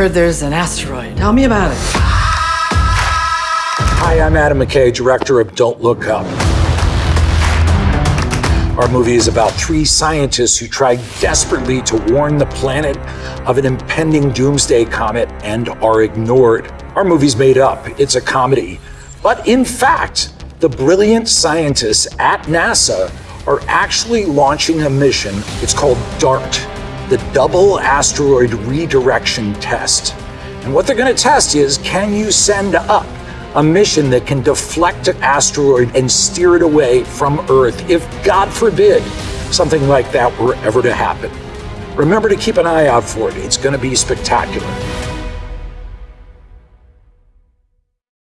heard there's an asteroid. Tell me about it. Hi, I'm Adam McKay, director of Don't Look Up. Our movie is about three scientists who try desperately to warn the planet of an impending doomsday comet and are ignored. Our movie's made up, it's a comedy. But in fact, the brilliant scientists at NASA are actually launching a mission. It's called DART, the Double Asteroid Redirection Test. And what they're going to test is can you send up a mission that can deflect an asteroid and steer it away from Earth if, God forbid, something like that were ever to happen? Remember to keep an eye out for it. It's going to be spectacular.